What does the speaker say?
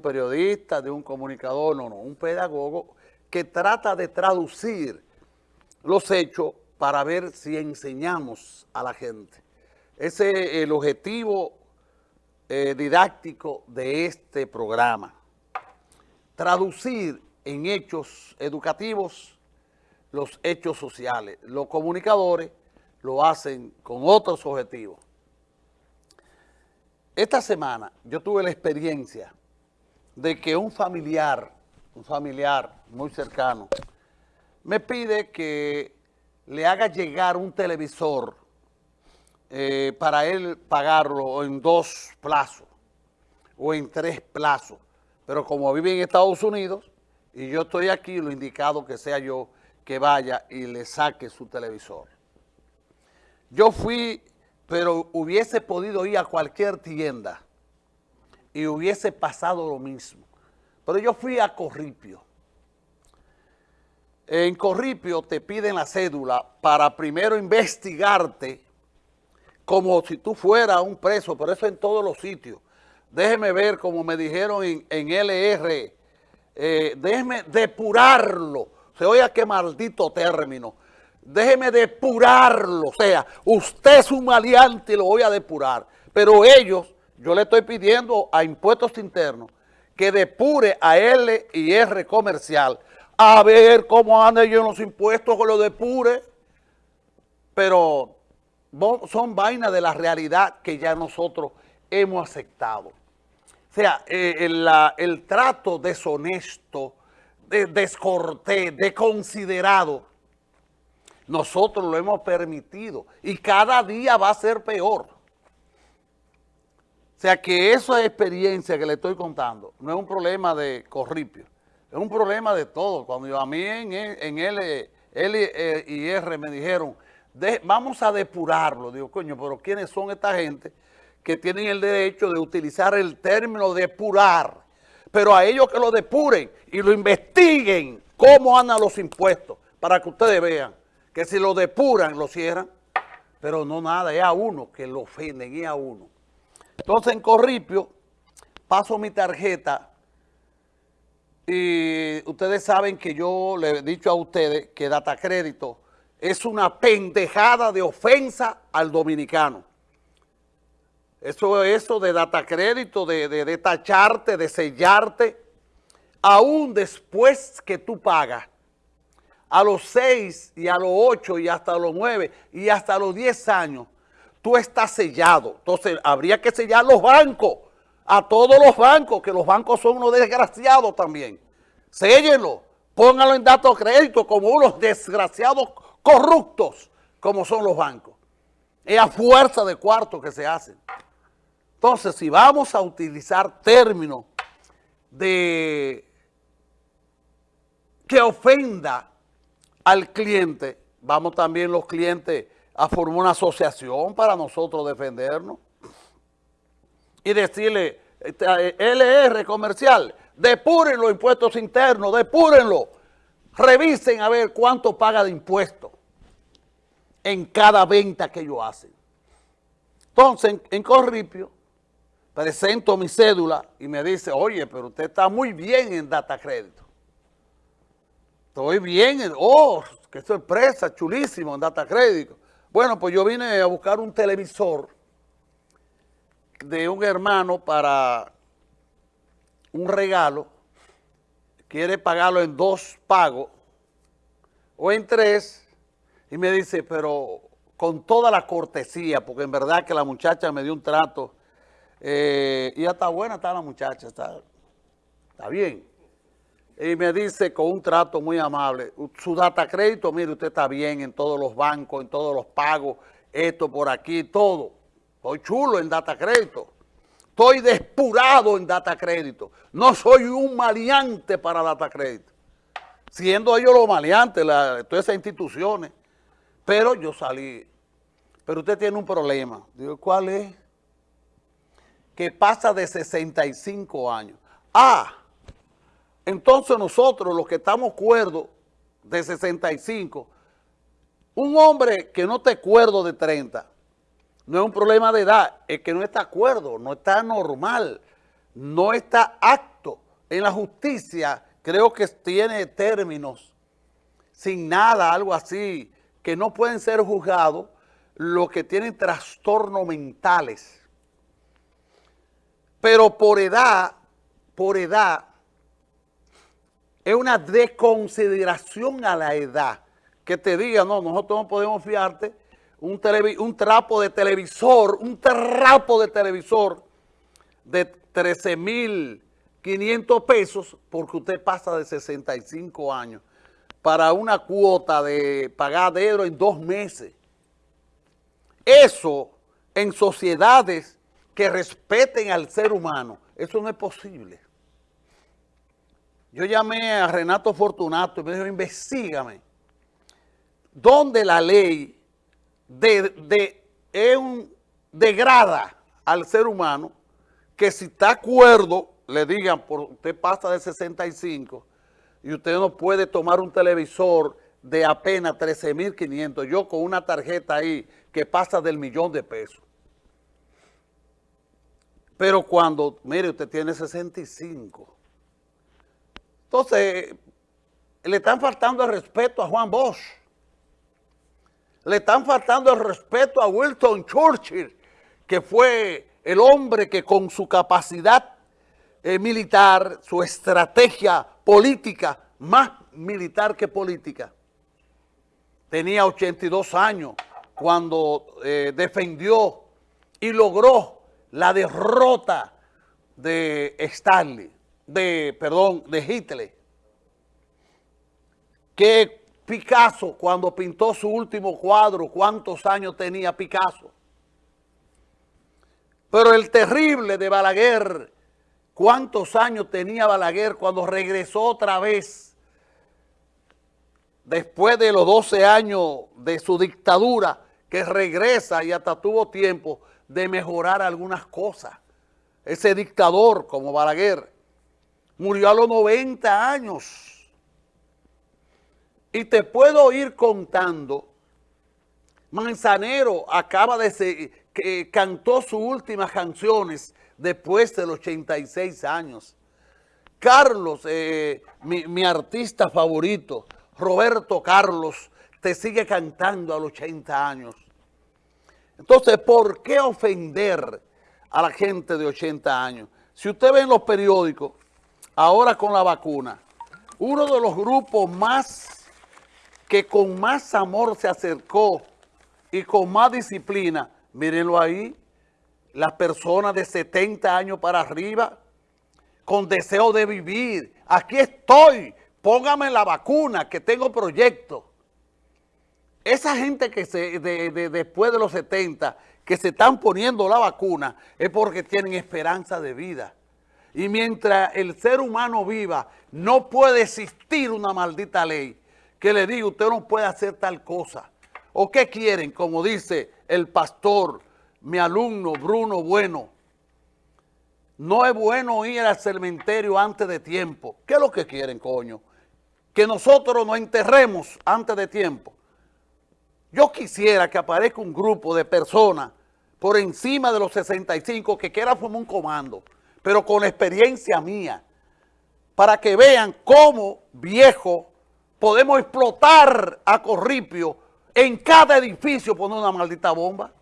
periodista, de un comunicador, no, no, un pedagogo que trata de traducir los hechos para ver si enseñamos a la gente. Ese es el objetivo eh, didáctico de este programa. Traducir en hechos educativos los hechos sociales. Los comunicadores lo hacen con otros objetivos. Esta semana yo tuve la experiencia de que un familiar, un familiar muy cercano, me pide que le haga llegar un televisor eh, para él pagarlo en dos plazos o en tres plazos. Pero como vive en Estados Unidos y yo estoy aquí, lo indicado que sea yo que vaya y le saque su televisor. Yo fui, pero hubiese podido ir a cualquier tienda y hubiese pasado lo mismo. Pero yo fui a Corripio. En Corripio te piden la cédula para primero investigarte como si tú fueras un preso, pero eso en todos los sitios. Déjeme ver, como me dijeron en, LR, eh, déjeme depurarlo. Se oye qué maldito término. Déjeme depurarlo. O sea, usted es un maleante y lo voy a depurar. Pero ellos, yo le estoy pidiendo a Impuestos Internos que depure a L y R comercial a ver cómo andan ellos los impuestos, que lo depure. Pero son vainas de la realidad que ya nosotros hemos aceptado. O sea, eh, el, el, trato deshonesto, de, descortés, desconsiderado, nosotros lo hemos permitido y cada día va a ser peor. O sea que esa experiencia que le estoy contando no es un problema de corripio, es un problema de todo. Cuando a mí en, en L, L y R me dijeron, vamos a depurarlo. Digo, coño, pero ¿quiénes son esta gente que tienen el derecho de utilizar el término depurar? Pero a ellos que lo depuren y lo investiguen cómo andan los impuestos, para que ustedes vean que si lo depuran, lo cierran. Pero no nada, es a uno que lo ofenden, es a uno. Entonces en Corripio paso mi tarjeta y ustedes saben que yo le he dicho a ustedes que Data Crédito es una pendejada de ofensa al dominicano. Eso, eso de data crédito, de, de, tacharte, de sellarte, aún después que tú pagas, a los 6 y a los 8 y hasta los 9 y hasta los 10 años, tú estás sellado. Entonces, habría que sellar los bancos, a todos los bancos, que los bancos son unos desgraciados también. Séllenlo, pónganlo en datos crédito como unos desgraciados corruptos como son los bancos. Es a fuerza de cuarto que se hacen. Entonces, si vamos a utilizar términos de que ofenda al cliente, vamos también los clientes a formar una asociación para nosotros defendernos y decirle, este, LR comercial, depuren los impuestos internos, depúrenlo, revisen a ver cuánto paga de impuestos en cada venta que ellos hacen. Entonces, en, Corripio, presento mi cédula y me dice, oye, pero usted está muy bien en data crédito. Estoy bien, en, oh, qué sorpresa, chulísimo en data crédito. Bueno, pues yo vine a buscar un televisor de un hermano para un regalo, quiere pagarlo en dos pagos o en tres, y me dice, pero con toda la cortesía, porque en verdad que la muchacha me dio un trato, eh, y ya está buena está la muchacha, está, está bien. Y me dice con un trato muy amable, su data crédito, mire, usted está bien en todos los bancos, en todos los pagos, esto por aquí, todo. Estoy chulo en data crédito. Estoy despurado en data crédito. No soy un maleante para data crédito. Siendo ellos los maleantes, todas esas instituciones. Pero yo salí. Pero usted tiene un problema. Digo, ¿cuál es? Que pasa de 65 años. Ah, entonces nosotros los que estamos cuerdos de 65, un hombre que no te cuerdo de 30, no es un problema de edad, es que no está acuerdo, no está normal, no está apto en la justicia creo que tiene términos sin nada, algo así, que no pueden ser juzgados los que tienen trastornos mentales. Pero por edad, por edad, es una desconsideración a la edad. Que te diga, no, nosotros no podemos fiarte un, un trapo de televisor, un trapo de televisor de 13 mil 500 pesos porque usted pasa de 65 años para una cuota de pagadero en dos meses. Eso en sociedades que respeten al ser humano, eso no es posible. Yo llamé a Renato Fortunato y me dijo, investigame, ¿dónde la ley de, de, un, degrada al ser humano que si está acuerdo, le digan, por, usted pasa de 65 y usted no puede tomar un televisor de apenas 13.500, yo con una tarjeta ahí que pasa del millón de pesos. Pero cuando, mire, usted tiene 65. Entonces, le están faltando el respeto a Juan Bosch. Le están faltando el respeto a Wilson Churchill, que fue el hombre que con su capacidad eh, militar, su estrategia política, más militar que política. Tenía 82 años cuando eh, defendió y logró la derrota de Stalin, de, perdón, de Hitler. Que Picasso, cuando pintó su último cuadro, ¿cuántos años tenía Picasso? Pero el terrible de Balaguer ¿Cuántos años tenía Balaguer cuando regresó otra vez después de los 12 años de su dictadura, que regresa y hasta tuvo tiempo de mejorar algunas cosas? Ese dictador como Balaguer murió a los 90 años. Y te puedo ir contando, Manzanero acaba de, que cantó sus últimas canciones después de los 86 años. Carlos, eh, mi, artista favorito, Roberto Carlos, te sigue cantando a los 80 años. Entonces, ¿por qué ofender a la gente de 80 años? Si usted ve en los periódicos, ahora con la vacuna, uno de los grupos más, que con más amor se acercó y con más disciplina, mírenlo ahí, las personas de 70 años para arriba, con deseo de vivir. Aquí estoy, póngame la vacuna, que tengo proyecto. Esa gente que se, después de los 70, que se están poniendo la vacuna, es porque tienen esperanza de vida. Y mientras el ser humano viva, no puede existir una maldita ley que le diga, usted no puede hacer tal cosa. ¿O qué quieren? Como dice el pastor mi alumno Bruno Bueno, no es bueno ir al cementerio antes de tiempo. ¿Qué es lo que quieren, coño? Que nosotros nos enterremos antes de tiempo. Yo quisiera que aparezca un grupo de personas por encima de los 65 que quiera formar un comando, pero con experiencia mía, para que vean cómo, viejo, podemos explotar a Corripio en cada edificio poner una maldita bomba.